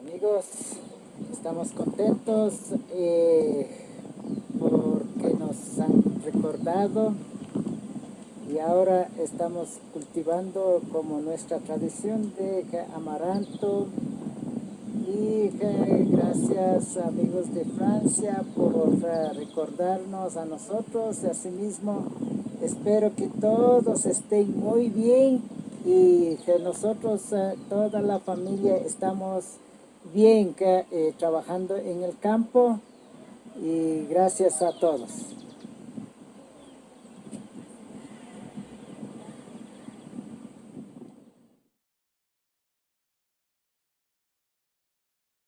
Amigos, estamos contentos eh, porque nos han recordado. Y ahora estamos cultivando como nuestra tradición de amaranto. Y gracias amigos de Francia por recordarnos a nosotros. Y asimismo espero que todos estén muy bien y que nosotros eh, toda la familia estamos bien eh, trabajando en el campo y gracias a todos.